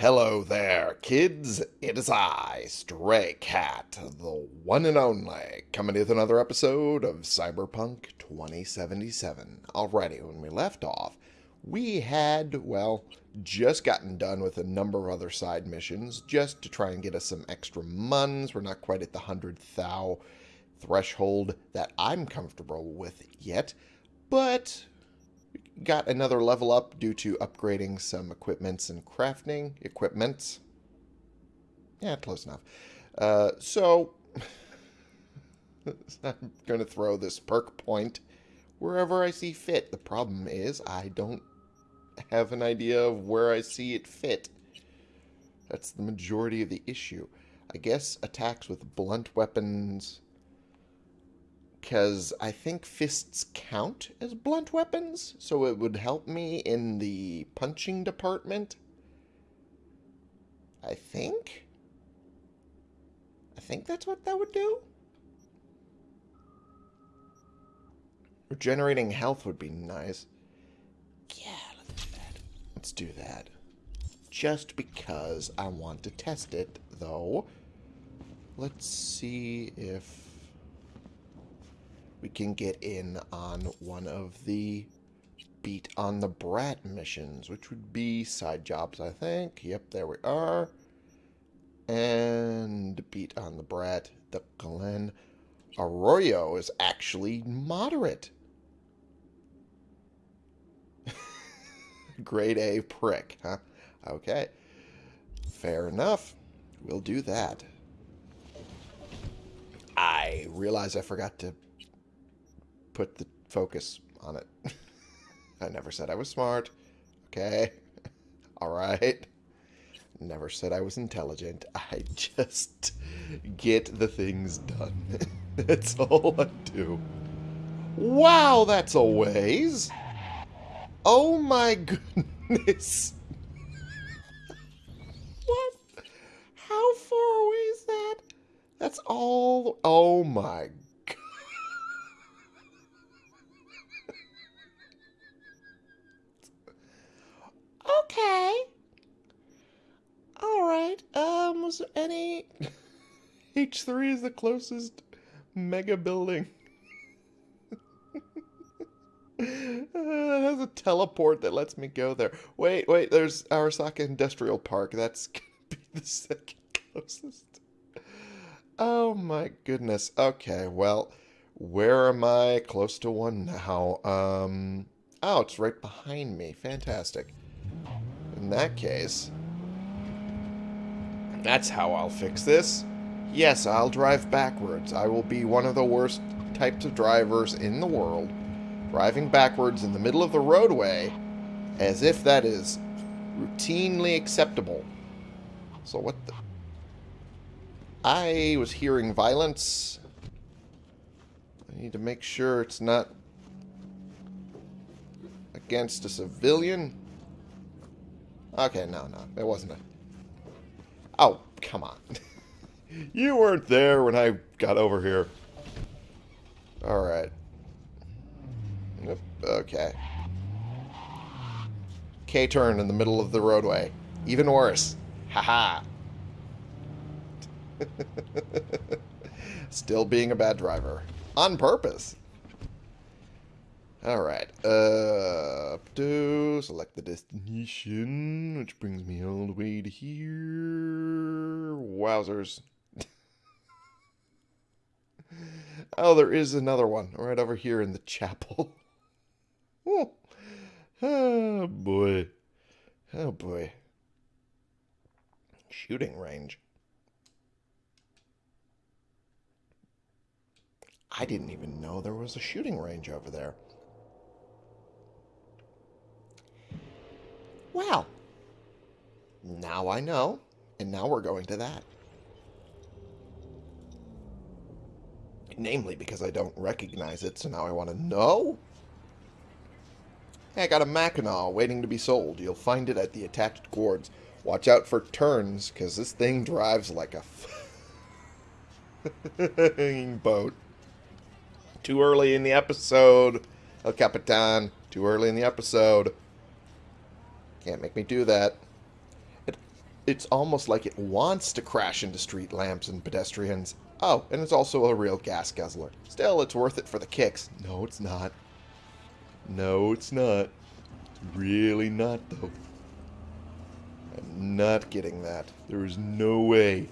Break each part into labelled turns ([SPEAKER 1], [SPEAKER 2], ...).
[SPEAKER 1] Hello there, kids. It is I, Stray Cat, the one and only, coming with another episode of Cyberpunk 2077. Alrighty, when we left off, we had, well, just gotten done with a number of other side missions just to try and get us some extra muns. We're not quite at the 100 thou threshold that I'm comfortable with yet, but got another level up due to upgrading some equipments and crafting equipments. Yeah, close enough. Uh, so, I'm going to throw this perk point wherever I see fit. The problem is I don't have an idea of where I see it fit. That's the majority of the issue. I guess attacks with blunt weapons because I think fists count as blunt weapons, so it would help me in the punching department. I think? I think that's what that would do. Regenerating health would be nice. Yeah, let's do that. Let's do that. Just because I want to test it, though. Let's see if we can get in on one of the beat on the brat missions, which would be side jobs, I think. Yep, there we are. And beat on the brat, the Glen Arroyo is actually moderate. Grade A prick, huh? Okay. Fair enough. We'll do that. I realize I forgot to put the focus on it. I never said I was smart. Okay. All right. Never said I was intelligent. I just get the things done. that's all I do. Wow, that's a ways. Oh my goodness. what? How far away is that? That's all. Oh my Okay. Alright. Um, was there any... H3 is the closest mega building. uh, it has a teleport that lets me go there. Wait, wait, there's Arasaka Industrial Park. That's gonna be the second closest. Oh my goodness. Okay, well, where am I? Close to one now. Um, oh, it's right behind me. Fantastic. In that case, that's how I'll fix this. Yes, I'll drive backwards. I will be one of the worst types of drivers in the world, driving backwards in the middle of the roadway as if that is routinely acceptable. So what the... I was hearing violence. I need to make sure it's not against a civilian. Okay, no, no. It wasn't a... Oh, come on. you weren't there when I got over here. Alright. Okay. K-turn in the middle of the roadway. Even worse. Haha. -ha. Still being a bad driver. On purpose. Alright, uh, up to select the destination, which brings me all the way to here. Wowzers. oh, there is another one right over here in the chapel. oh, boy. Oh, boy. Shooting range. I didn't even know there was a shooting range over there. Well, now I know, and now we're going to that. Namely because I don't recognize it, so now I want to know. Hey, I got a Mackinaw waiting to be sold. You'll find it at the attached gourds. Watch out for turns, because this thing drives like a Hanging boat. Too early in the episode, El Capitan. Too early in the episode. Can't make me do that. It, it's almost like it wants to crash into street lamps and pedestrians. Oh, and it's also a real gas guzzler. Still, it's worth it for the kicks. No, it's not. No, it's not. Really not, though. I'm not getting that. There is no way.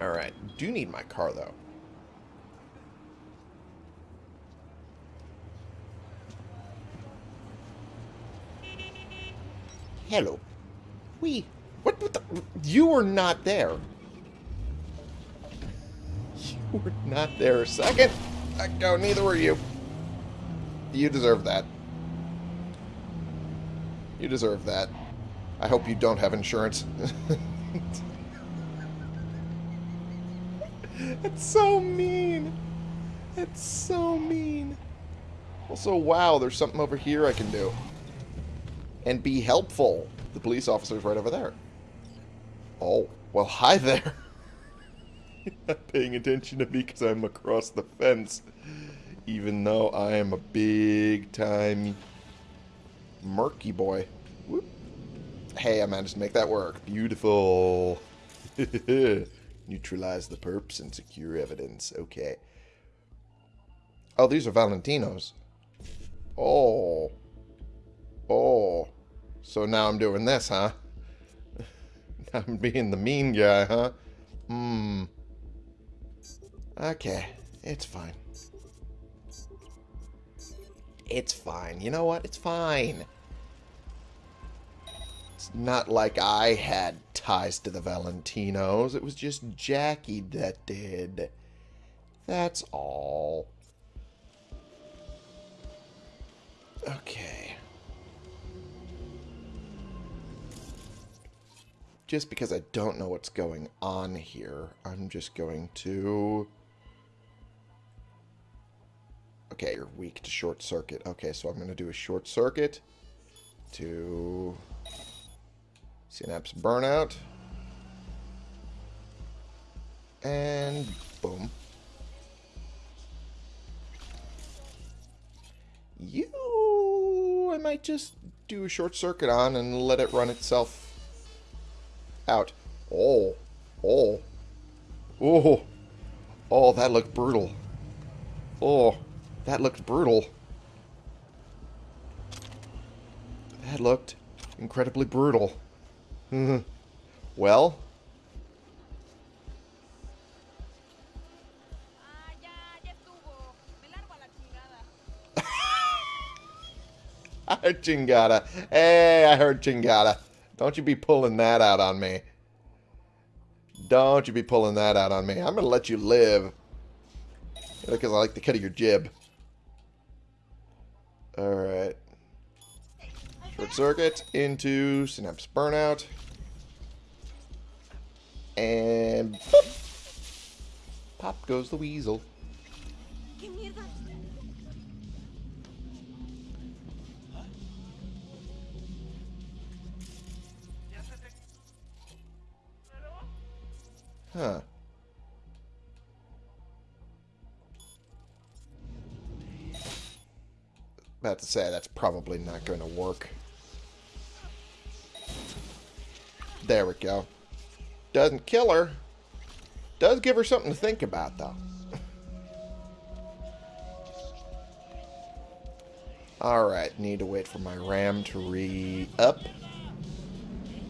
[SPEAKER 1] Alright, do need my car, though. Hello. We. What, what the? You were not there. You were not there a second ago. Neither were you. You deserve that. You deserve that. I hope you don't have insurance. It's so mean. It's so mean. Also, wow, there's something over here I can do. And be helpful. The police officer's right over there. Oh, well, hi there. Paying attention to me because I'm across the fence. Even though I am a big-time murky boy. Whoop. Hey, I managed to make that work. Beautiful. Neutralize the perps and secure evidence. Okay. Oh, these are Valentino's. Oh. Oh. So now I'm doing this, huh? I'm being the mean guy, huh? Hmm. Okay. It's fine. It's fine. You know what? It's fine. It's not like I had ties to the Valentinos. It was just Jackie that did. That's all. Okay. Just because I don't know what's going on here, I'm just going to... Okay, you're weak to short circuit. Okay, so I'm going to do a short circuit to synapse burnout. And boom. You... I might just do a short circuit on and let it run itself out. Oh. Oh. Oh. Oh, that looked brutal. Oh, that looked brutal. That looked incredibly brutal. Well, I heard chingada. Hey, I heard chingada. Don't you be pulling that out on me. Don't you be pulling that out on me. I'm going to let you live. Because I like the cut of your jib. Alright. Short circuit into synapse burnout. And pop goes the weasel. Huh. About to say, that's probably not going to work. There we go. Doesn't kill her. Does give her something to think about, though. Alright, need to wait for my RAM to re-up.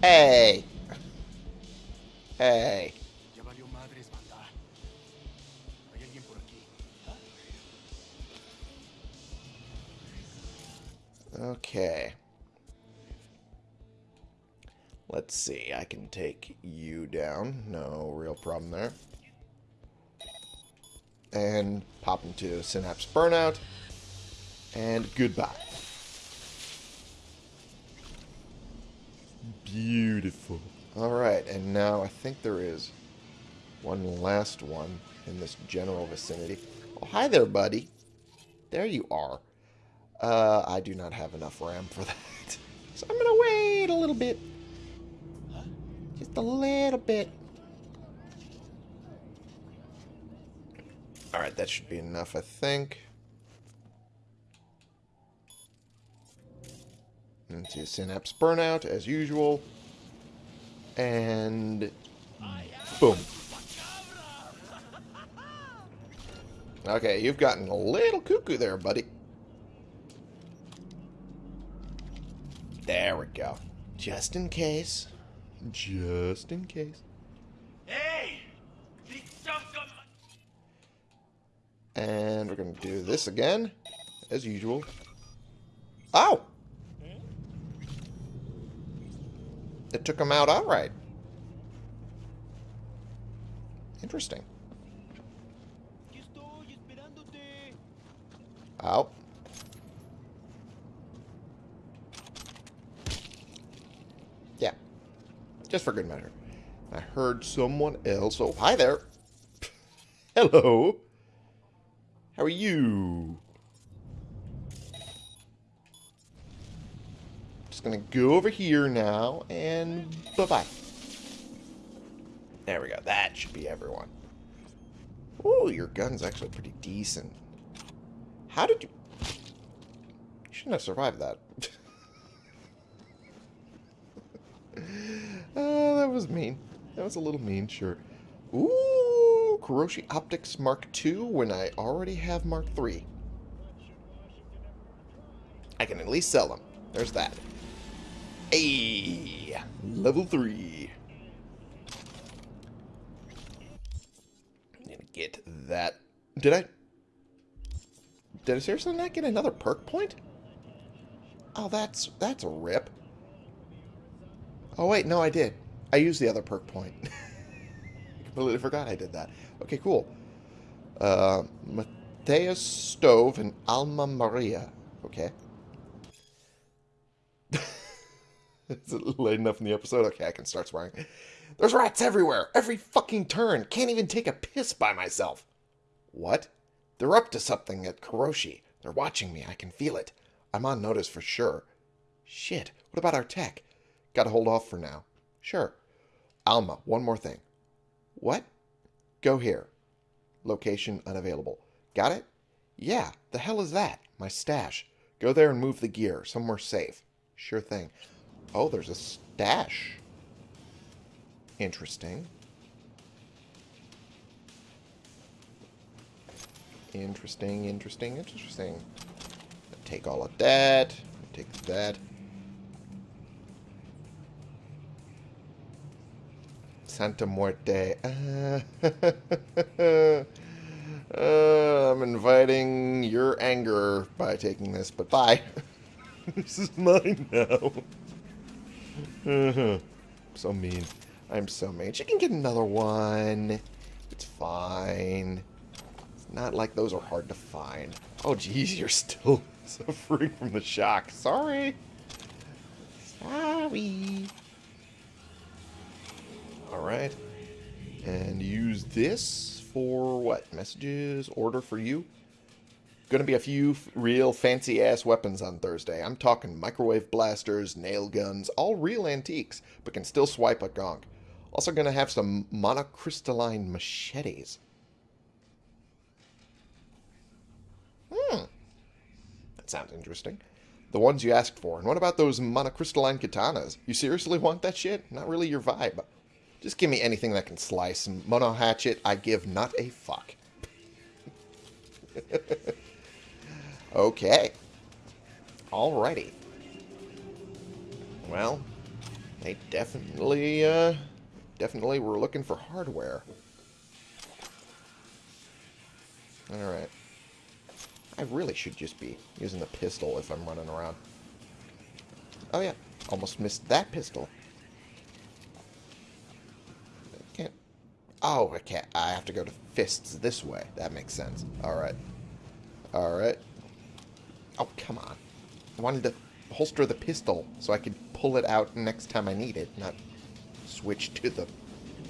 [SPEAKER 1] Hey! Hey. Okay. Let's see. I can take you down. No real problem there. And pop into Synapse Burnout. And goodbye. Beautiful. Alright, and now I think there is one last one in this general vicinity. Oh, hi there, buddy. There you are. Uh, I do not have enough RAM for that. So I'm going to wait a little bit. Just a little bit. Alright, that should be enough, I think. Into Synapse Burnout, as usual. And boom. Okay, you've gotten a little cuckoo there, buddy. There we go. Just in case. Just in case.
[SPEAKER 2] Hey!
[SPEAKER 1] And we're going to do this again, as usual. Oh! It took him out outright. Interesting. Out. Yeah. Just for good measure. I heard someone else. Oh, hi there. Hello. How are you? Just gonna go over here now and bye-bye. There we go. That should be everyone. Oh, your gun's actually pretty decent. How did you... You shouldn't have survived that. that was mean. That was a little mean, sure. Ooh, Kiroshi Optics Mark II when I already have Mark III. I can at least sell them. There's that. Hey, level 3. I'm gonna get that. Did I... Did I seriously not get another perk point? Oh, that's that's a rip. Oh, wait, no, I did. I used the other perk point. I completely forgot I did that. Okay, cool. Uh, Mateus Stove and Alma Maria. Okay. Is it late enough in the episode? Okay, I can start swearing. There's rats everywhere. Every fucking turn. Can't even take a piss by myself. What? They're up to something at Kiroshi. They're watching me. I can feel it. I'm on notice for sure. Shit. What about our tech? Gotta hold off for now. Sure. Alma, one more thing. What? Go here. Location unavailable. Got it? Yeah. The hell is that? My stash. Go there and move the gear. Somewhere safe. Sure thing. Oh, there's a stash. Interesting. Interesting, interesting, interesting. Take all of that. Take that. Santa Muerte. Uh, I'm inviting your anger by taking this, but bye. this is mine now. Uh-huh. so mean. I'm so mean. She can get another one. It's fine. It's not like those are hard to find. Oh, geez, you're still suffering from the shock. Sorry. Sorry. Alright. And use this for what? Messages? Order for you? Gonna be a few real fancy ass weapons on Thursday. I'm talking microwave blasters, nail guns, all real antiques, but can still swipe a gonk. Also gonna have some monocrystalline machetes. Hmm. That sounds interesting. The ones you asked for. And what about those monocrystalline katanas? You seriously want that shit? Not really your vibe. Just give me anything that can slice. Mono hatchet, I give not a fuck. okay. Alrighty. Well, they definitely, uh, definitely were looking for hardware. Alright. I really should just be using the pistol if I'm running around. Oh yeah, almost missed that pistol. Oh, I can't. I have to go to fists this way. That makes sense. Alright. Alright. Oh, come on. I wanted to holster the pistol so I could pull it out next time I need it, not switch to the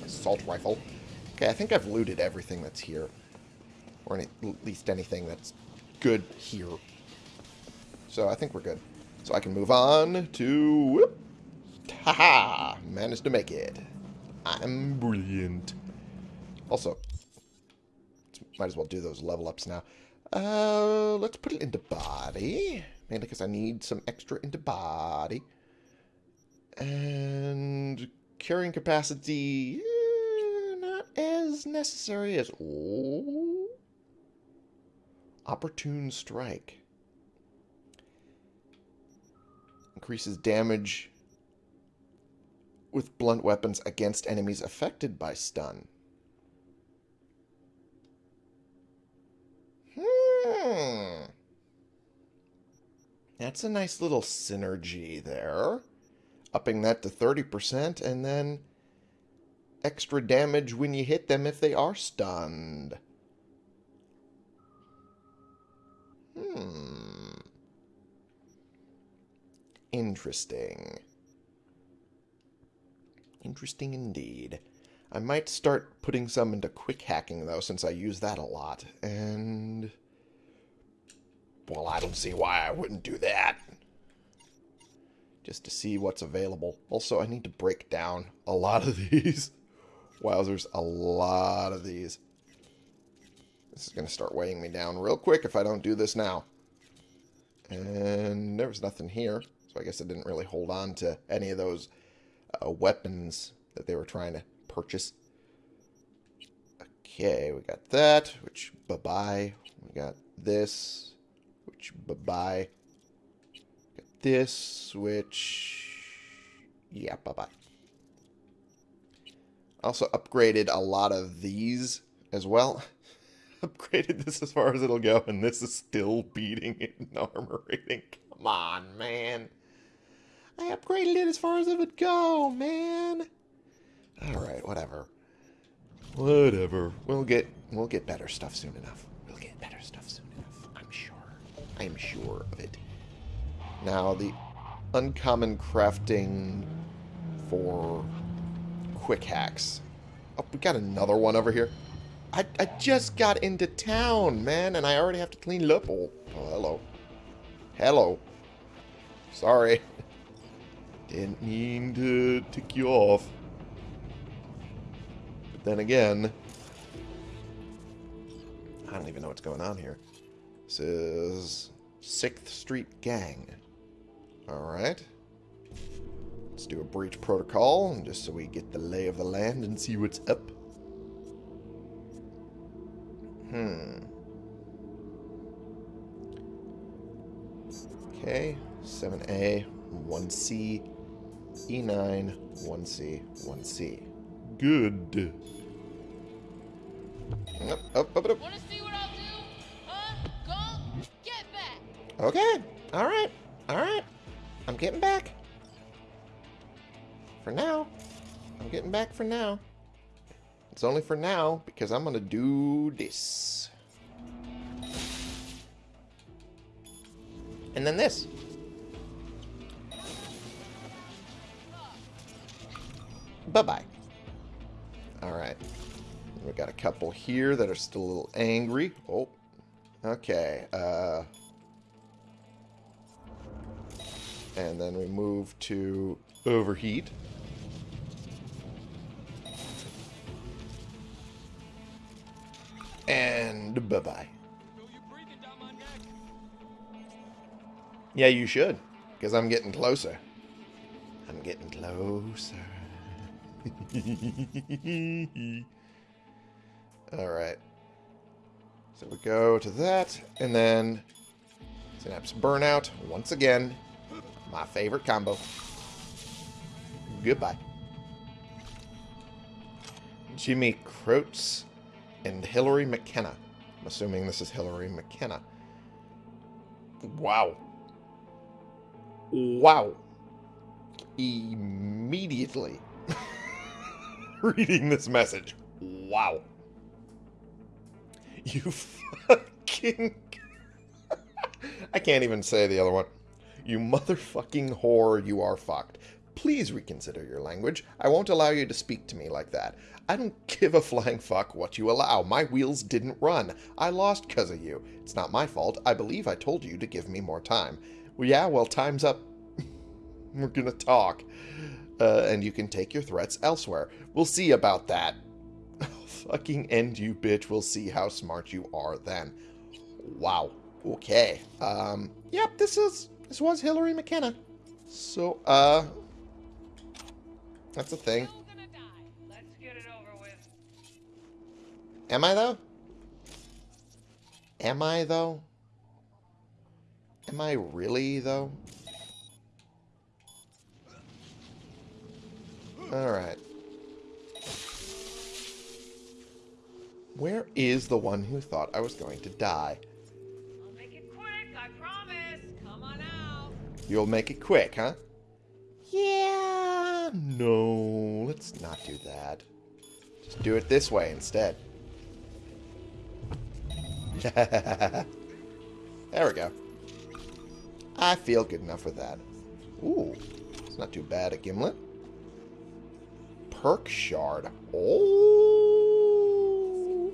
[SPEAKER 1] assault rifle. Okay, I think I've looted everything that's here. Or any, at least anything that's good here. So I think we're good. So I can move on to... Whoop, -ha, Managed to make it. I'm brilliant. Also, might as well do those level ups now. Uh, let's put it into body. Mainly because I need some extra into body. And carrying capacity, eh, not as necessary as... Oh, opportune strike. Increases damage with blunt weapons against enemies affected by stun. Hmm. That's a nice little synergy there. Upping that to 30% and then extra damage when you hit them if they are stunned. Hmm. Interesting. Interesting indeed. I might start putting some into quick hacking, though, since I use that a lot. And... Well, I don't see why I wouldn't do that. Just to see what's available. Also, I need to break down a lot of these. Wowzers, a lot of these. This is going to start weighing me down real quick if I don't do this now. And there was nothing here, so I guess I didn't really hold on to any of those uh, weapons that they were trying to purchase. Okay, we got that, which bye-bye. We got this, which bye-bye. Got this, which... Yeah, bye-bye. Also upgraded a lot of these as well. upgraded this as far as it'll go, and this is still beating it in armor rating. Come on, man. I upgraded it as far as it would go, man. Alright, whatever. Whatever. We'll get we'll get better stuff soon enough. We'll get better stuff soon enough. I'm sure. I'm sure of it. Now the uncommon crafting for quick hacks. Oh, we got another one over here. I, I just got into town, man, and I already have to clean it up. Oh, oh hello. Hello. Sorry. Didn't mean to tick you off. But then again, I don't even know what's going on here. Is 6th Street Gang. Alright. Let's do a breach protocol, just so we get the lay of the land and see what's up. Hmm. Okay, 7A, 1C, E9, 1C, 1C. Good. Up, up, up, up. Okay, alright, alright. I'm getting back. For now. I'm getting back for now. It's only for now, because I'm going to do this. And then this. Bye-bye. Alright. We got a couple here that are still a little angry. Oh. Okay. Uh... And then we move to overheat. And bye-bye. Yeah, you should. Because I'm getting closer. I'm getting closer. Alright. So we go to that, and then Synapse Burnout, once again. My favorite combo. Goodbye. Jimmy Croats and Hillary McKenna. I'm assuming this is Hillary McKenna. Wow. Wow. Immediately reading this message. Wow. You fucking... I can't even say the other one. You motherfucking whore, you are fucked. Please reconsider your language. I won't allow you to speak to me like that. I don't give a flying fuck what you allow. My wheels didn't run. I lost because of you. It's not my fault. I believe I told you to give me more time. Well, yeah, well, time's up. We're gonna talk. Uh, and you can take your threats elsewhere. We'll see about that. fucking end you, bitch. We'll see how smart you are then. Wow. Okay. Um, yep, this is this was Hillary McKenna. So, uh That's a thing.
[SPEAKER 3] Still gonna die.
[SPEAKER 4] Let's get it over with.
[SPEAKER 1] Am I, though? Am I, though? Am I really, though? Alright. Where is the one who thought I was going to die? You'll make it quick, huh? Yeah, no, let's not do that. Just do it this way instead. there we go. I feel good enough with that. Ooh, it's not too bad, a gimlet. Perk shard. Oh,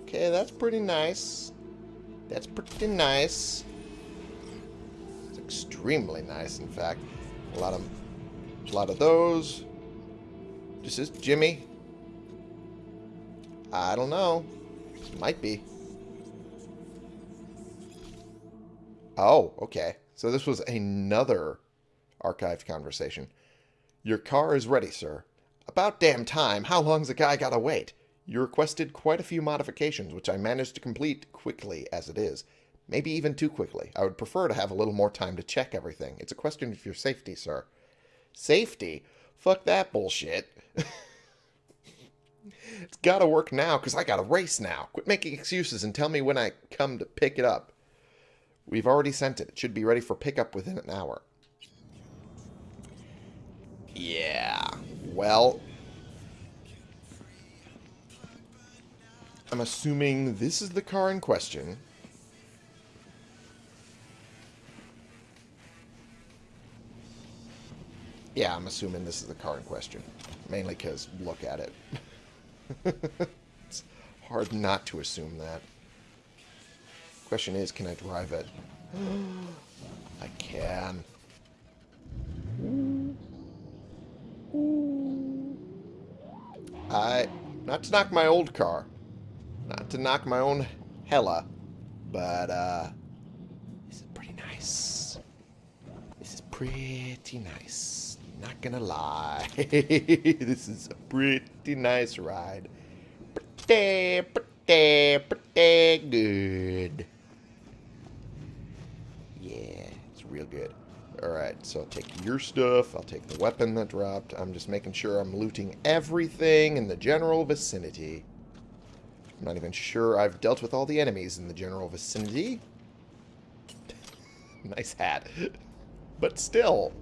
[SPEAKER 1] okay, that's pretty nice. That's pretty nice. Extremely nice, in fact. A lot of, a lot of those. This is Jimmy. I don't know. This might be. Oh, okay. So this was another archived conversation. Your car is ready, sir. About damn time. How long's a guy gotta wait? You requested quite a few modifications, which I managed to complete quickly as it is. Maybe even too quickly. I would prefer to have a little more time to check everything. It's a question of your safety, sir. Safety? Fuck that bullshit. it's gotta work now, because I gotta race now. Quit making excuses and tell me when I come to pick it up. We've already sent it. It should be ready for pickup within an hour. Yeah. Well, I'm assuming this is the car in question. Yeah, I'm assuming this is the car in question. Mainly because look at it. it's hard not to assume that. Question is, can I drive it? I can. I... Not to knock my old car. Not to knock my own Hella. But, uh... This is pretty nice. This is pretty nice. Not gonna lie. this is a pretty nice ride. Pretty, pretty, pretty good. Yeah, it's real good. Alright, so I'll take your stuff. I'll take the weapon that dropped. I'm just making sure I'm looting everything in the general vicinity. I'm not even sure I've dealt with all the enemies in the general vicinity. nice hat. But still.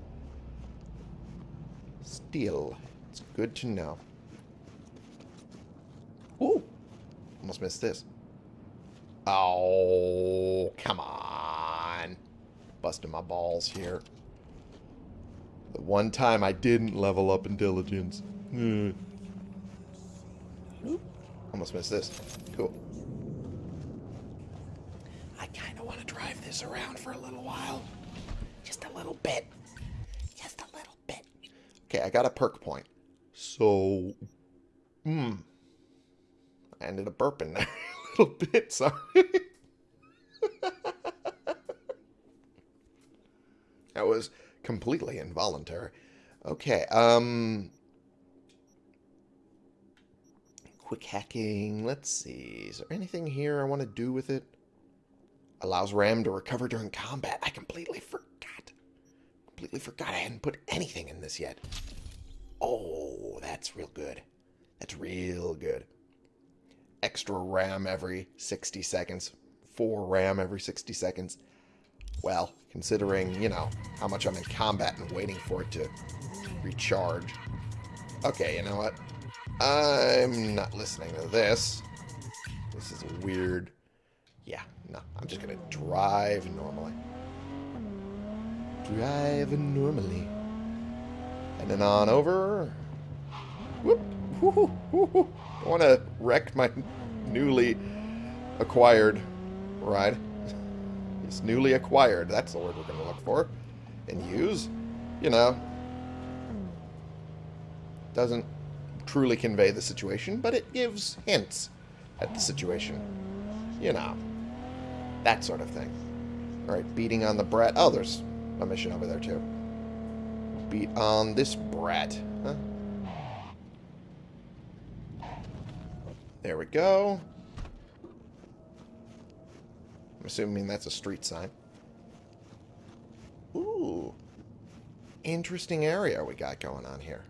[SPEAKER 1] Still. It's good to know. Ooh. Almost missed this. Oh, come on. Busting my balls here. The one time I didn't level up in diligence. Hmm. Almost missed this. Cool. I kind of want to drive this around for a little while. Just a little bit. Just a little bit. Okay, I got a perk point. So, hmm. I ended up burping there a little bit, sorry. that was completely involuntary. Okay, um... Quick hacking, let's see. Is there anything here I want to do with it? Allows Ram to recover during combat. I completely forgot. Completely forgot I hadn't put anything in this yet. Oh, that's real good. That's real good. Extra RAM every 60 seconds. 4 RAM every 60 seconds. Well, considering, you know, how much I'm in combat and waiting for it to recharge. Okay, you know what? I'm not listening to this. This is weird. Yeah, no, I'm just gonna drive normally. Drive normally. And then on over. Whoop. Whoo, whoo, whoo. Don't want to wreck my newly acquired ride. It's newly acquired. That's the word we're going to look for and use. You know, doesn't truly convey the situation, but it gives hints at the situation. You know, that sort of thing. Alright, beating on the brat. Oh, there's a mission over there, too. Beat on this brat. Huh? There we go. I'm assuming that's a street sign. Ooh. Interesting area we got going on here.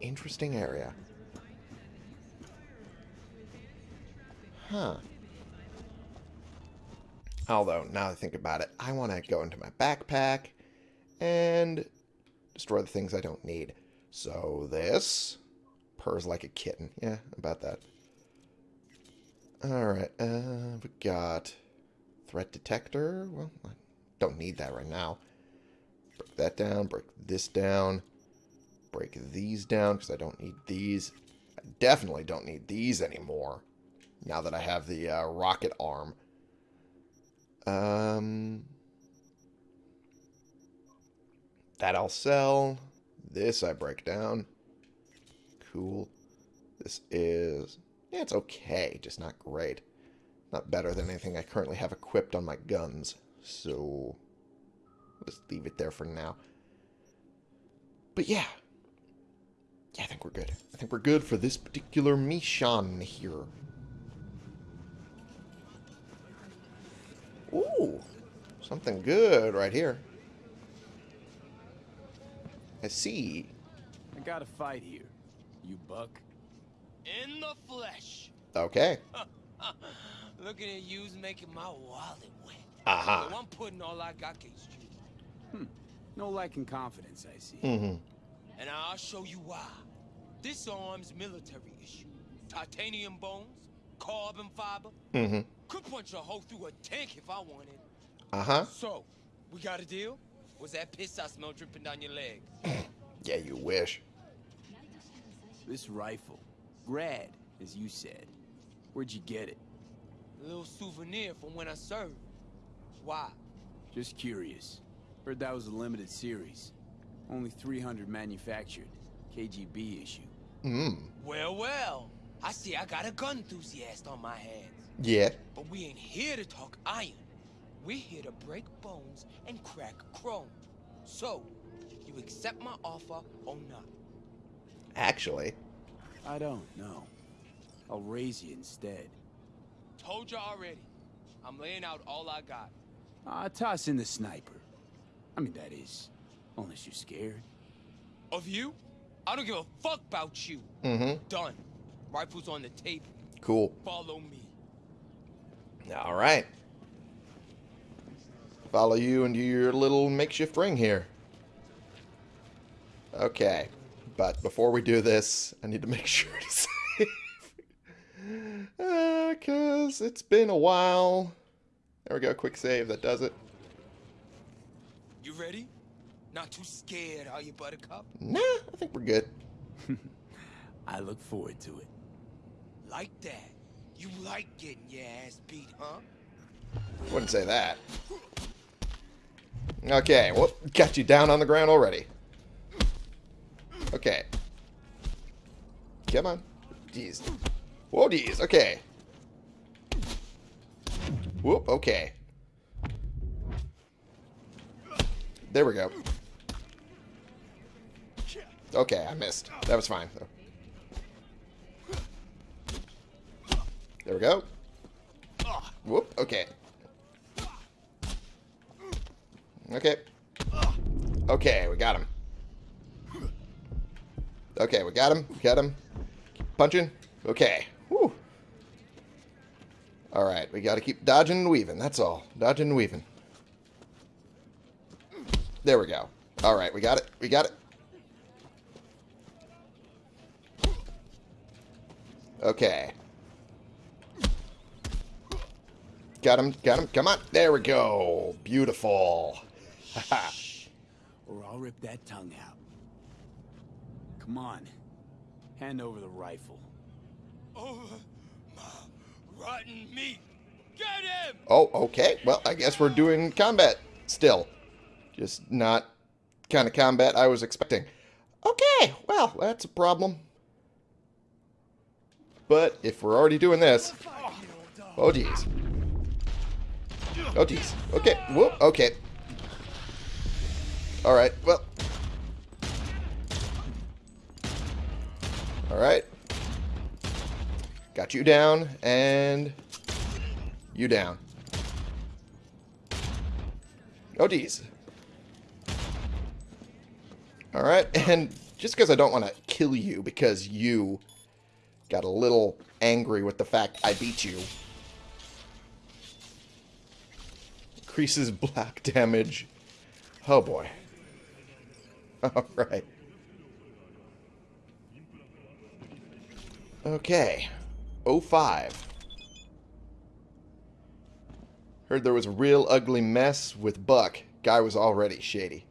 [SPEAKER 1] Interesting area. Huh. Although, now I think about it, I want to go into my backpack and destroy the things I don't need. So this purrs like a kitten. Yeah, about that. Alright, uh, we got threat detector. Well, I don't need that right now. Break that down, break this down, break these down because I don't need these. I definitely don't need these anymore now that I have the uh, rocket arm. Um, that I'll sell. This I break down. Cool. This is... Yeah, it's okay, just not great. Not better than anything I currently have equipped on my guns. So, let's leave it there for now. But yeah. Yeah, I think we're good. I think we're good for this particular mission here. Ooh, something good right here. I see.
[SPEAKER 5] I got a fight here. You buck?
[SPEAKER 6] In the flesh.
[SPEAKER 1] Okay.
[SPEAKER 6] Looking at you's making my wallet wet.
[SPEAKER 1] Aha.
[SPEAKER 6] So I'm putting all I got against you.
[SPEAKER 5] No lack in confidence, I see.
[SPEAKER 1] Mm-hmm.
[SPEAKER 6] And I'll show you why. This arm's military issue. Titanium bones, carbon fiber.
[SPEAKER 1] Mm-hmm.
[SPEAKER 6] Could punch a hole through a tank if I wanted.
[SPEAKER 1] Uh-huh.
[SPEAKER 6] So, we got a deal? Was that piss I smell dripping down your leg?
[SPEAKER 1] Yeah, you wish.
[SPEAKER 5] This rifle, Grad, as you said. Where'd you get it?
[SPEAKER 6] A little souvenir from when I served. Why?
[SPEAKER 5] Just curious. Heard that was a limited series. Only 300 manufactured. KGB issue.
[SPEAKER 1] Mm.
[SPEAKER 6] Well, well. I see I got a gun enthusiast on my hands.
[SPEAKER 1] Yeah.
[SPEAKER 6] But we ain't here to talk iron. We're here to break bones and crack chrome. So, you accept my offer or not?
[SPEAKER 1] Actually.
[SPEAKER 5] I don't know. I'll raise you instead.
[SPEAKER 6] Told you already. I'm laying out all I got.
[SPEAKER 5] Ah, toss in the sniper. I mean, that is, unless you're scared.
[SPEAKER 6] Of you? I don't give a fuck about you.
[SPEAKER 1] Mm-hmm.
[SPEAKER 6] Done. Rifles on the table.
[SPEAKER 1] Cool.
[SPEAKER 6] Follow me.
[SPEAKER 1] All right. Follow you into your little makeshift ring here. Okay. But before we do this, I need to make sure to save. Uh, because it's been a while. There we go. Quick save. That does it.
[SPEAKER 6] You ready? Not too scared, are you, Buttercup?
[SPEAKER 1] Nah, I think we're good.
[SPEAKER 5] I look forward to it.
[SPEAKER 6] Like that. You like getting your ass beat, huh?
[SPEAKER 1] Wouldn't say that. Okay, well, got you down on the ground already. Okay. Come on. Jeez. Whoa, jeez. Okay. Whoop, okay. There we go. Okay, I missed. That was fine. There we go. Whoop, okay. Okay. Okay, we got him. Okay, we got him. We got him. Keep punching. Okay. Whew. Alright, we gotta keep dodging and weaving. That's all. Dodging and weaving. There we go. Alright, we got it. We got it. Okay. Got him. Got him. Come on. There we go. Beautiful.
[SPEAKER 5] Or I'll rip that tongue out. Come on. Hand over the rifle.
[SPEAKER 6] Over my rotten meat. Get him!
[SPEAKER 1] Oh, okay. Well, I guess we're doing combat still. Just not kind of combat I was expecting. Okay, well, that's a problem. But if we're already doing this... Oh, jeez. Oh, jeez. Okay, whoop, okay. Alright, well... Alright. Got you down, and you down. Oh, geez. Alright, and just because I don't want to kill you because you got a little angry with the fact I beat you. Increases black damage. Oh boy. Alright. Okay. 05. Heard there was a real ugly mess with Buck. Guy was already shady.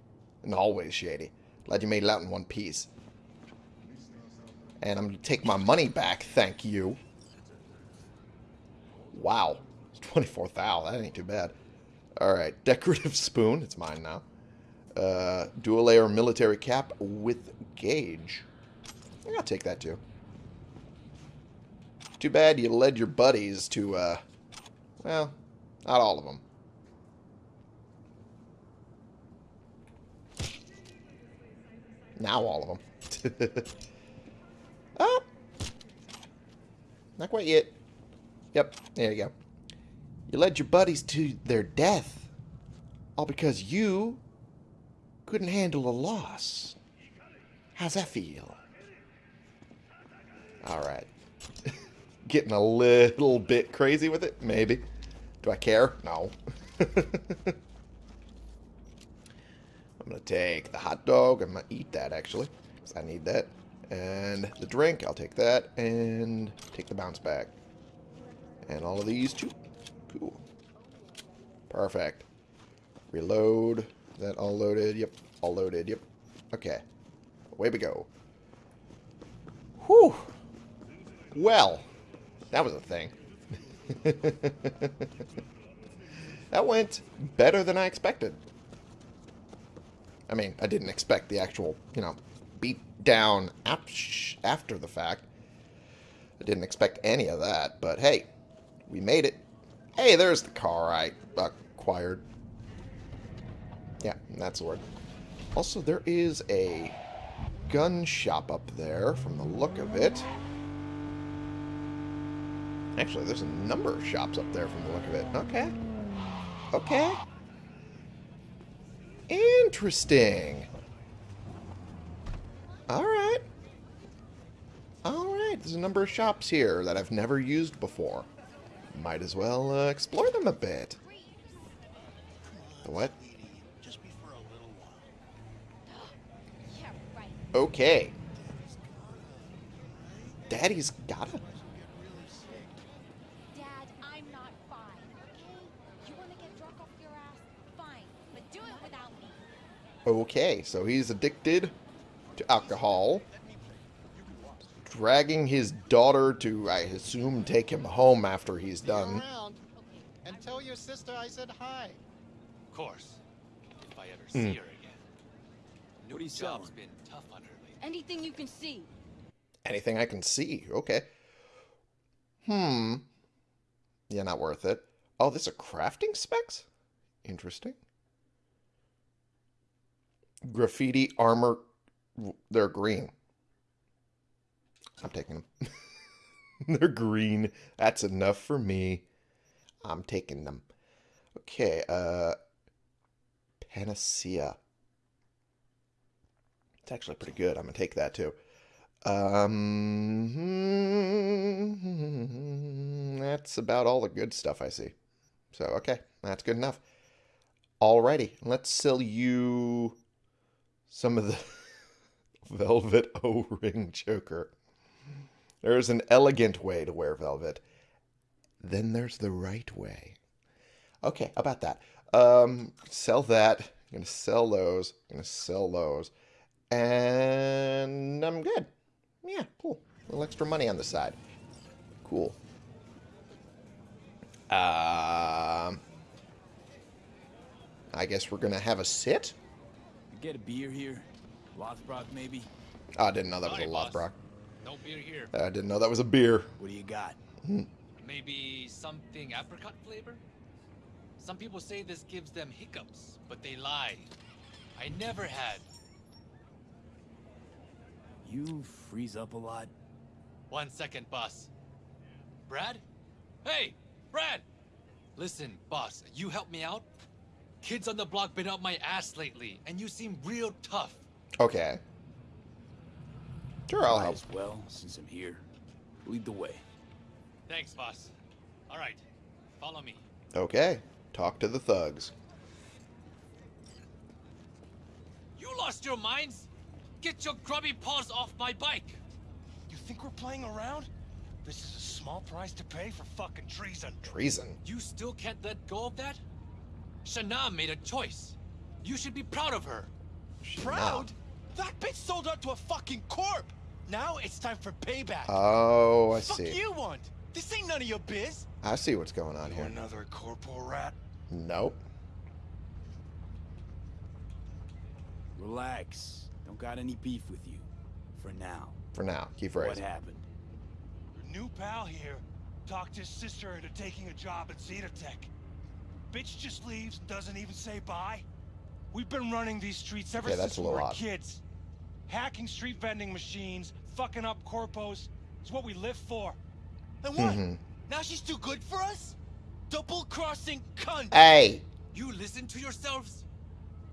[SPEAKER 1] And always shady. Glad you made it out in one piece. And I'm going to take my money back, thank you. Wow. 24,000. That ain't too bad. Alright. Decorative spoon. It's mine now. Uh, dual layer military cap with gauge. I'll take that too. Too bad you led your buddies to, uh, well, not all of them. Now all of them. oh! Not quite yet. Yep, there you go. You led your buddies to their death. All because you couldn't handle a loss. How's that feel? Alright. Getting a little bit crazy with it? Maybe. Do I care? No. I'm going to take the hot dog. I'm going to eat that, actually. Because I need that. And the drink, I'll take that. And take the bounce back. And all of these, too. Cool. Perfect. Reload. Is that all loaded? Yep. All loaded. Yep. Okay. Away we go. Whew. Well, that was a thing. that went better than I expected. I mean, I didn't expect the actual, you know, beat down after the fact. I didn't expect any of that, but hey, we made it. Hey, there's the car I acquired. Yeah, that's the word. Also, there is a gun shop up there from the look of it. Actually, there's a number of shops up there from the look of it. Okay. Okay. Interesting. Alright. Alright, there's a number of shops here that I've never used before. Might as well uh, explore them a bit. The what? Okay. Daddy's gotta.
[SPEAKER 3] Dad, I'm not fine, okay? You want to get drunk off your ass? Fine, but do it.
[SPEAKER 1] Okay, so he's addicted to alcohol. Dragging his daughter to, I assume, take him home after he's done.
[SPEAKER 7] Around and tell your sister I said hi.
[SPEAKER 2] Of course. If I ever
[SPEAKER 1] Hmm.
[SPEAKER 2] see her again.
[SPEAKER 5] What are you selling?
[SPEAKER 2] been tough on her lately.
[SPEAKER 3] Anything you can see.
[SPEAKER 1] Anything I can see. Okay. Hmm. Yeah, not worth it. Oh, this are crafting specs? Interesting. Graffiti armor. They're green. I'm taking them. They're green. That's enough for me. I'm taking them. Okay, uh Panacea. It's actually pretty good. I'm gonna take that too. Um, that's about all the good stuff I see. So, okay, that's good enough. Alrighty, let's sell you some of the velvet O-ring choker. There's an elegant way to wear velvet. Then there's the right way. Okay, about that? Um, sell that. I'm gonna sell those. I'm gonna sell those. And I'm good. Yeah, cool. A little extra money on the side. Cool. Um, I guess we're gonna have a sit.
[SPEAKER 5] Get a beer here? Lothbrok, maybe?
[SPEAKER 1] Oh, I didn't know that was a. Lothbrok.
[SPEAKER 2] No beer here.
[SPEAKER 1] I didn't know that was a beer.
[SPEAKER 5] What do you got? Hmm.
[SPEAKER 2] Maybe something apricot flavor? Some people say this gives them hiccups, but they lie. I never had.
[SPEAKER 5] You freeze up a lot?
[SPEAKER 2] One second, boss. Brad? Hey, Brad! Listen, boss, you help me out? Kids on the block been up my ass lately, and you seem real tough.
[SPEAKER 1] Okay. Sure, I'll help.
[SPEAKER 5] as well, since I'm here. Lead the way.
[SPEAKER 2] Thanks, boss. All right, follow me.
[SPEAKER 1] Okay. Talk to the thugs.
[SPEAKER 2] You lost your minds? Get your grubby paws off my bike!
[SPEAKER 8] You think we're playing around? This is a small price to pay for fucking treason.
[SPEAKER 1] Treason.
[SPEAKER 2] You still can't let go of that? Shana made a choice. You should be proud of her.
[SPEAKER 8] Proud? That bitch sold out to a fucking corp. Now it's time for payback.
[SPEAKER 1] Oh, I
[SPEAKER 8] Fuck
[SPEAKER 1] see.
[SPEAKER 8] Fuck you want? This ain't none of your biz.
[SPEAKER 1] I see what's going on
[SPEAKER 8] You
[SPEAKER 1] here.
[SPEAKER 8] another corpo rat?
[SPEAKER 1] Nope.
[SPEAKER 5] Relax. Don't got any beef with you. For now.
[SPEAKER 1] For now. Keep
[SPEAKER 5] right.
[SPEAKER 1] What
[SPEAKER 5] happened?
[SPEAKER 8] Your new pal here talked his sister into taking a job at Zeta Tech. Bitch just leaves and doesn't even say bye. We've been running these streets ever
[SPEAKER 1] Okay, that's
[SPEAKER 8] since
[SPEAKER 1] a
[SPEAKER 8] we
[SPEAKER 1] little
[SPEAKER 8] were
[SPEAKER 1] odd.
[SPEAKER 8] kids. Hacking street vending machines, fucking up corpos, is what we live for. And what?
[SPEAKER 1] Mhm.
[SPEAKER 8] Now she's too good for us? Double-crossing cunt!
[SPEAKER 1] Hey!
[SPEAKER 2] You listen to yourselves?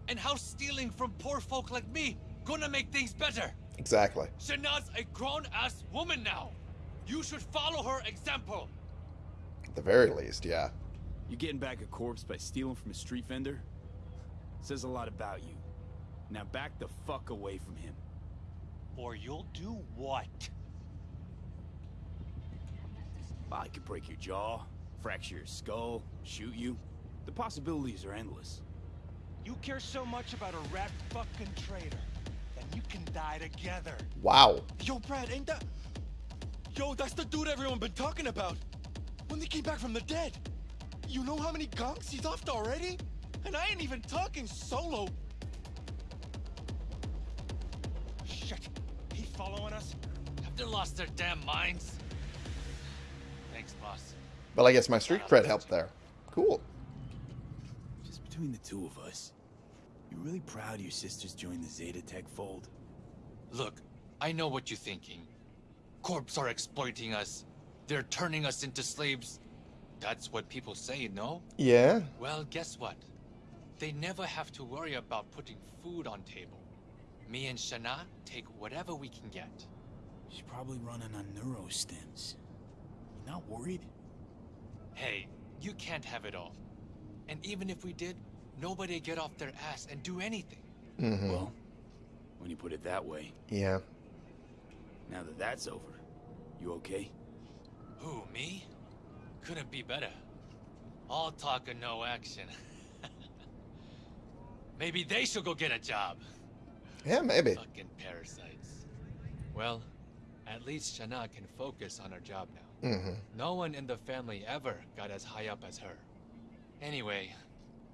[SPEAKER 2] And how stealing from poor folk like me gonna make things better?
[SPEAKER 1] Exactly.
[SPEAKER 2] Shana's a grown-ass woman now. You should follow her example.
[SPEAKER 1] At the very least, yeah.
[SPEAKER 5] You getting back a corpse by stealing from a street vendor? Says a lot about you. Now back the fuck away from him.
[SPEAKER 8] Or you'll do what?
[SPEAKER 5] I could break your jaw, fracture your skull, shoot you. The possibilities are endless.
[SPEAKER 8] You care so much about a rat fucking traitor, then you can die together.
[SPEAKER 1] Wow.
[SPEAKER 8] Yo, Brad, ain't that... Yo, that's the dude everyone been talking about. When they came back from the dead. You know how many gonks he's offed already? And I ain't even talking solo. Following us?
[SPEAKER 2] Have they lost their damn minds? Thanks, boss.
[SPEAKER 1] Well, I guess my street cred helped there. Cool.
[SPEAKER 5] Just between the two of us. You really proud your sisters joined the Zetatech fold?
[SPEAKER 2] Look, I know what you're thinking. Corps are exploiting us. They're turning us into slaves. That's what people say, no?
[SPEAKER 1] Yeah.
[SPEAKER 2] Well, guess what? They never have to worry about putting food on table. Me and Shana take whatever we can get.
[SPEAKER 5] She's probably running on neurostims. You not worried?
[SPEAKER 2] Hey, you can't have it all. And even if we did, nobody get off their ass and do anything.
[SPEAKER 1] Mm-hmm.
[SPEAKER 5] Well, when you put it that way,
[SPEAKER 1] Yeah.
[SPEAKER 5] now that that's over, you okay?
[SPEAKER 2] Who, me? Couldn't be better. All talk and no action. Maybe they should go get a job.
[SPEAKER 1] Yeah, maybe.
[SPEAKER 2] Fucking parasites. Well, at least Shana can focus on her job now.
[SPEAKER 1] Mm-hmm.
[SPEAKER 2] No one in the family ever got as high up as her. Anyway,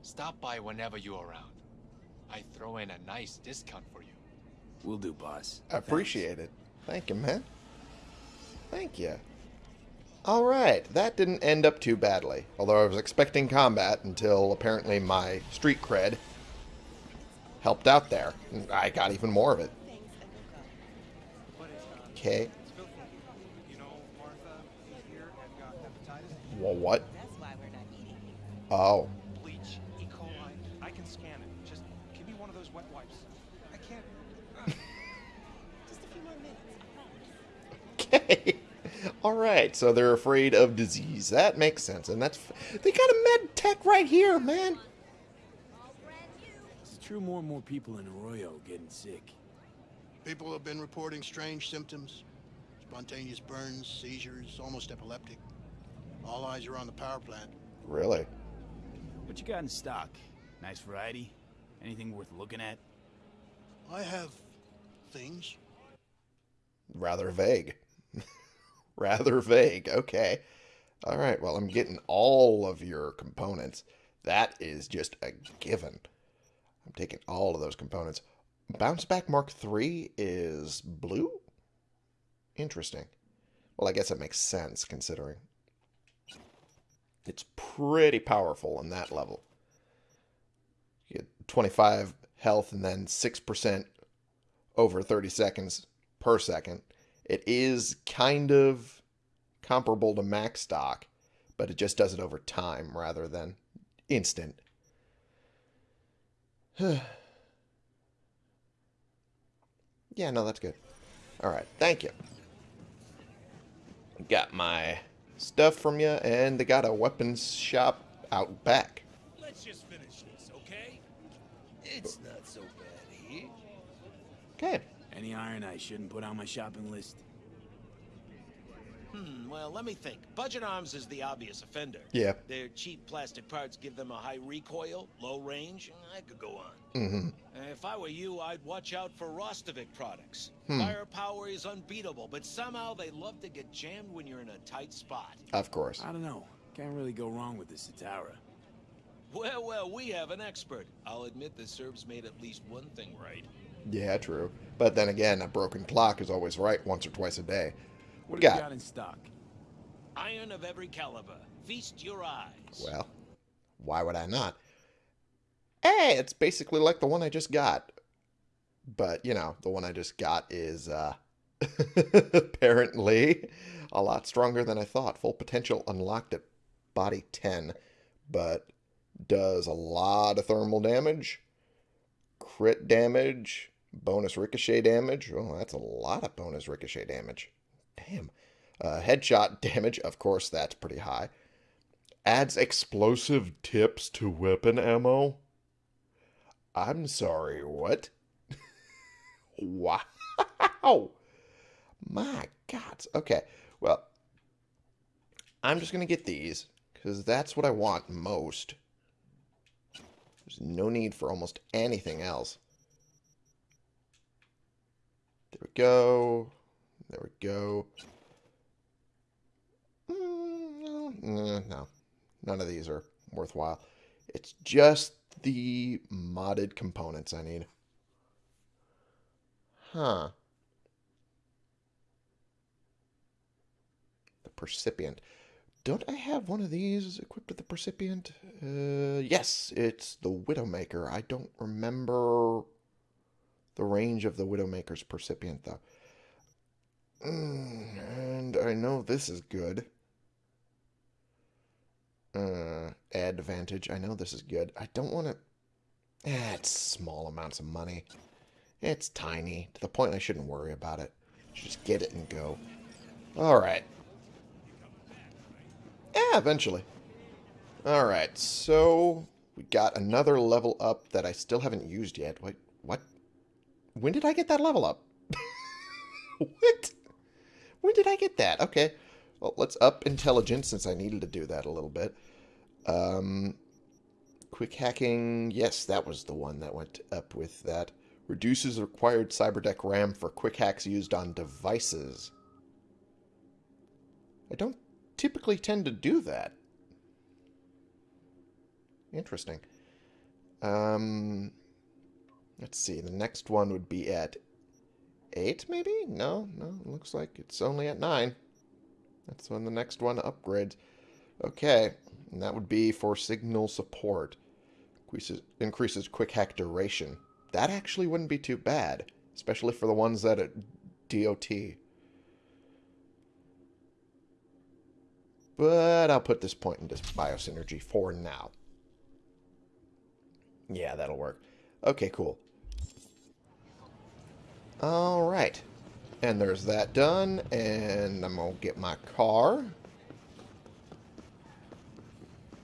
[SPEAKER 2] stop by whenever you're around. I throw in a nice discount for you.
[SPEAKER 5] We'll do, boss.
[SPEAKER 1] I appreciate it. Thank you, man. Thank you. All right, that didn't end up too badly. Although I was expecting combat until apparently my street cred helped out there. I got even more of it. Okay. Well, what? Oh.
[SPEAKER 7] Bleach, E. coli. I can scan it. Just give me one of those wet wipes. I can't.
[SPEAKER 9] Just a few more minutes,
[SPEAKER 1] Okay. All right. So they're afraid of disease. That makes sense. And that's. They got a med tech right here, man.
[SPEAKER 5] It's true more and more people in Arroyo getting sick.
[SPEAKER 10] People have been reporting strange symptoms. Spontaneous burns, seizures, almost epileptic. All eyes are on the power plant.
[SPEAKER 1] Really?
[SPEAKER 5] What you got in stock? Nice variety? Anything worth looking at?
[SPEAKER 10] I have things.
[SPEAKER 1] Rather vague. Rather vague. Okay. All right. Well, I'm getting all of your components. That is just a given. I'm taking all of those components. Bounce Back Mark III is blue? Interesting. Well, I guess that makes sense considering it's pretty powerful on that level. You get 25 health and then 6% over 30 seconds per second. It is kind of comparable to MaxDoc, but it just does it over time rather than instant. yeah, no, that's good. All right, thank you. Got my stuff from you, and they got a weapons shop out back.
[SPEAKER 8] Let's just finish this, okay? It's not so bad here.
[SPEAKER 1] Okay.
[SPEAKER 5] Any iron I shouldn't put on my shopping list?
[SPEAKER 11] Hmm, well, let me think. Budget Arms is the obvious offender.
[SPEAKER 1] Yeah.
[SPEAKER 11] Their cheap plastic parts give them a high recoil, low range. I could go on.
[SPEAKER 1] Mm-hmm.
[SPEAKER 11] Uh, If I were you, I'd watch out for Rostovic products.
[SPEAKER 1] Hmm.
[SPEAKER 11] Firepower is unbeatable, but somehow they love to get jammed when you're in a tight spot.
[SPEAKER 1] Of course.
[SPEAKER 5] I don't know. Can't really go wrong with the Citara.
[SPEAKER 11] Well, well, we have an expert. I'll admit the Serbs made at least one thing right.
[SPEAKER 1] Yeah, true. But then again, a broken clock is always right once or twice a day.
[SPEAKER 5] What
[SPEAKER 1] We
[SPEAKER 5] do you
[SPEAKER 1] got?
[SPEAKER 5] got in stock?
[SPEAKER 11] Iron of every caliber. Feast your eyes.
[SPEAKER 1] Well, why would I not? Hey, it's basically like the one I just got. But, you know, the one I just got is uh apparently a lot stronger than I thought. Full potential unlocked at body 10, but does a lot of thermal damage, crit damage, bonus ricochet damage. Oh, that's a lot of bonus ricochet damage. Damn. Uh, headshot damage, of course, that's pretty high. Adds explosive tips to weapon ammo. I'm sorry, what? wow. My God. Okay, well, I'm just going to get these because that's what I want most. There's no need for almost anything else. There we go. There we go. Mm, no, no, no. None of these are worthwhile. It's just the modded components I need. Huh. The percipient. Don't I have one of these equipped with the percipient? Uh, yes, it's the Widowmaker. I don't remember the range of the Widowmaker's percipient, though. Mm, and I know this is good. Uh, advantage. I know this is good. I don't want to... Eh, it's small amounts of money. It's tiny, to the point I shouldn't worry about it. Just get it and go. Alright. Yeah, eventually. Alright, so... We got another level up that I still haven't used yet. Wait, what? When did I get that level up? what? When did I get that? Okay. Well, let's up intelligence since I needed to do that a little bit. Um, quick hacking. Yes, that was the one that went up with that. Reduces required cyberdeck RAM for quick hacks used on devices. I don't typically tend to do that. Interesting. Um, let's see. The next one would be at 8, maybe? No, no. Looks like it's only at 9. That's when the next one upgrades. Okay, and that would be for signal support. Increases, increases quick hack duration. That actually wouldn't be too bad, especially for the ones that at DOT. But I'll put this point into biosynergy for now. Yeah, that'll work. Okay, cool. Alright. And there's that done, and I'm going to get my car.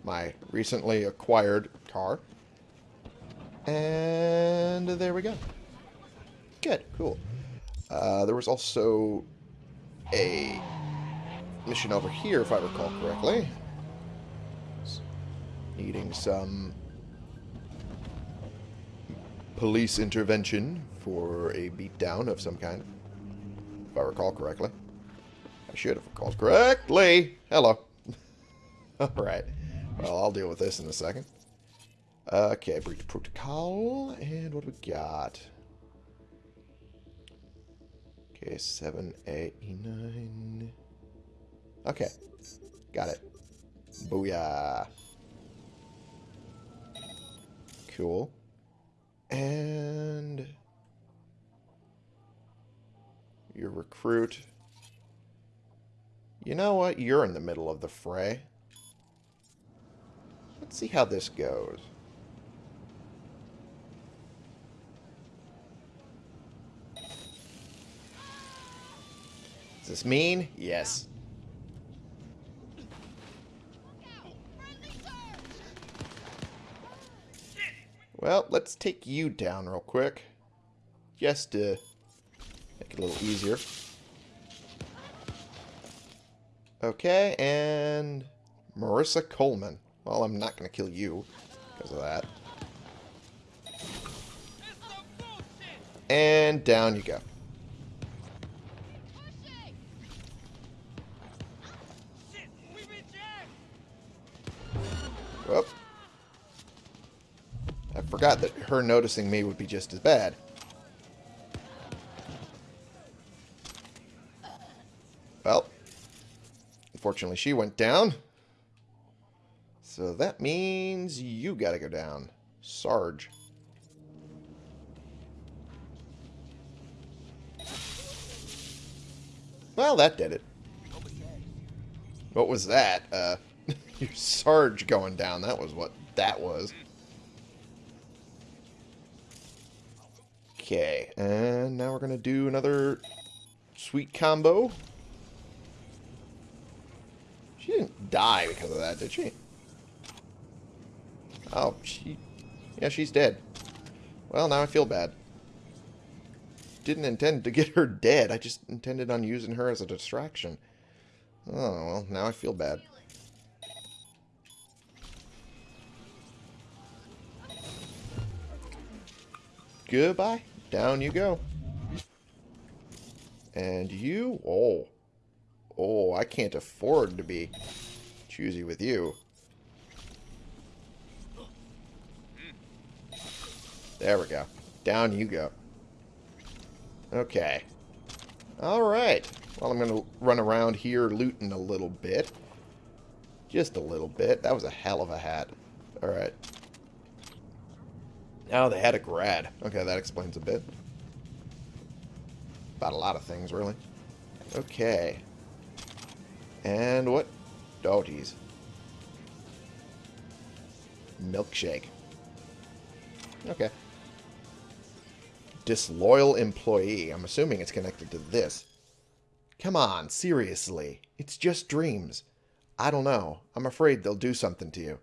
[SPEAKER 1] My recently acquired car. And there we go. Good, cool. Uh, there was also a mission over here, if I recall correctly. Needing some police intervention for a beatdown of some kind. If I recall correctly. I should have recalled correctly. Hello. Alright. Well, I'll deal with this in a second. Okay, breach protocol. And what do we got? Okay, 7, 8, 9. Okay. Got it. Booyah. Cool. And your recruit. You know what? You're in the middle of the fray. Let's see how this goes. Is this mean? Yes. Well, let's take you down real quick. Just to make it a little easier. Okay, and Marissa Coleman. Well, I'm not going to kill you because of that. And down you go. Whoop. I forgot that her noticing me would be just as bad. Unfortunately she went down. So that means you gotta go down. Sarge. Well, that did it. What was that? Uh, your Sarge going down. That was what that was. Okay, and now we're going to do another sweet combo. She didn't die because of that, did she? Oh, she... Yeah, she's dead. Well, now I feel bad. Didn't intend to get her dead. I just intended on using her as a distraction. Oh, well, now I feel bad. Goodbye. Down you go. And you? Oh. Oh, I can't afford to be choosy with you. There we go. Down you go. Okay. Alright. Well, I'm going to run around here looting a little bit. Just a little bit. That was a hell of a hat. Alright. Oh, they had a grad. Okay, that explains a bit. About a lot of things, really. Okay. And what? Oh, geez. Milkshake. Okay. Disloyal employee. I'm assuming it's connected to this. Come on, seriously. It's just dreams. I don't know. I'm afraid they'll do something to you.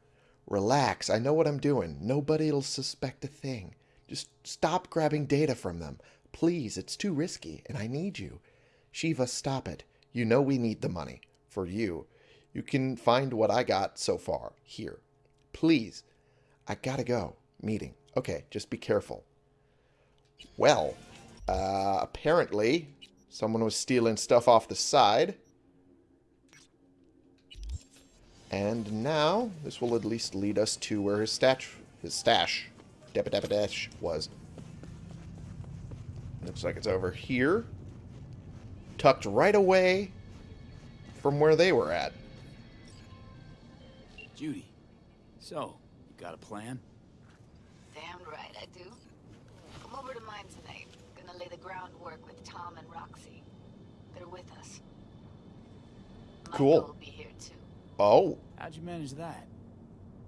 [SPEAKER 1] Relax, I know what I'm doing. Nobody'll suspect a thing. Just stop grabbing data from them. Please, it's too risky, and I need you. Shiva, stop it. You know we need the money. For you. You can find what I got so far. Here. Please. I gotta go. Meeting. Okay, just be careful. Well, uh, apparently someone was stealing stuff off the side. And now, this will at least lead us to where his stash, his stash, dash was. Looks like it's over here. Tucked right away from where they were at.
[SPEAKER 5] Judy, so, you got a plan?
[SPEAKER 12] Damn right I do. Come over to mine tonight. Gonna lay the groundwork with Tom and Roxy. They're with us.
[SPEAKER 1] Cool.
[SPEAKER 12] Maiko will be here too.
[SPEAKER 1] Oh,
[SPEAKER 5] How'd you manage that?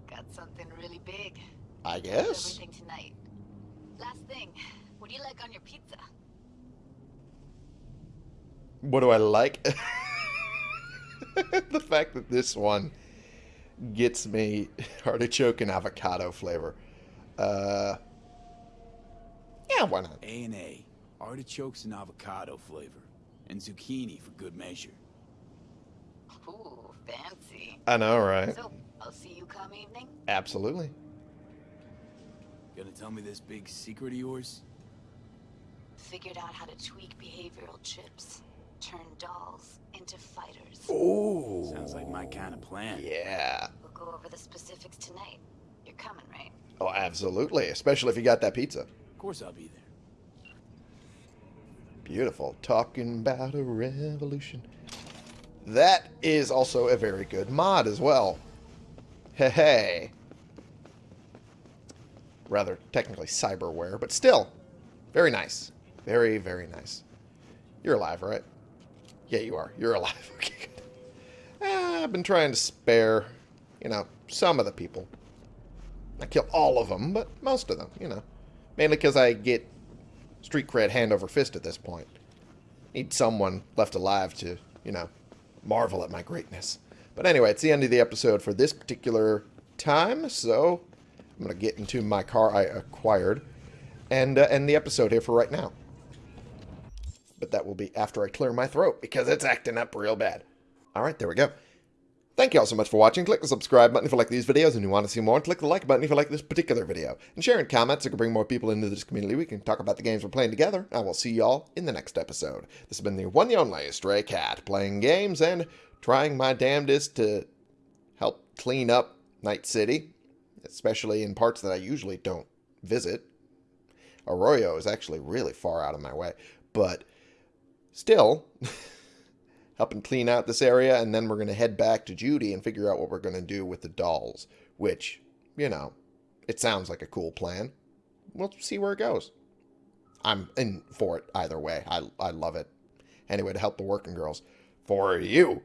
[SPEAKER 12] Got something really big.
[SPEAKER 1] I guess.
[SPEAKER 12] Everything tonight. Last thing, what do you like on your pizza?
[SPEAKER 1] What do I like? the fact that this one gets me artichoke and avocado flavor. Uh, yeah, why not?
[SPEAKER 5] A and A, artichokes and avocado flavor, and zucchini for good measure.
[SPEAKER 12] Ooh, fancy.
[SPEAKER 1] I know, right?
[SPEAKER 12] So, I'll see you come evening.
[SPEAKER 1] Absolutely.
[SPEAKER 5] Gonna tell me this big secret of yours?
[SPEAKER 12] Figured out how to tweak behavioral chips. Turn dolls into fighters.
[SPEAKER 1] Ooh.
[SPEAKER 5] Sounds like my kind of plan.
[SPEAKER 1] Yeah.
[SPEAKER 12] We'll go over the specifics tonight. You're coming, right?
[SPEAKER 1] Oh, absolutely. Especially if you got that pizza.
[SPEAKER 5] Of course I'll be there.
[SPEAKER 1] Beautiful. Talking about a revolution. That is also a very good mod as well. Hey, hey. Rather, technically cyberware, but still. Very nice. Very, very nice. You're alive, right? Yeah, you are. You're alive. Okay, eh, I've been trying to spare, you know, some of the people. I kill all of them, but most of them, you know. Mainly because I get street cred hand over fist at this point. Need someone left alive to, you know, marvel at my greatness. But anyway, it's the end of the episode for this particular time, so I'm going to get into my car I acquired and uh, end the episode here for right now. But that will be after I clear my throat because it's acting up real bad. All right, there we go. Thank you all so much for watching. Click the subscribe button if you like these videos and you want to see more. And click the like button if you like this particular video. And share in comments so we can bring more people into this community. We can talk about the games we're playing together. I will see you all in the next episode. This has been the one and only Stray Cat, playing games and trying my damnedest to help clean up Night City, especially in parts that I usually don't visit. Arroyo is actually really far out of my way, but still... helping clean out this area, and then we're going to head back to Judy and figure out what we're going to do with the dolls, which, you know, it sounds like a cool plan. We'll see where it goes. I'm in for it either way. I, I love it. Anyway, to help the working girls. For you.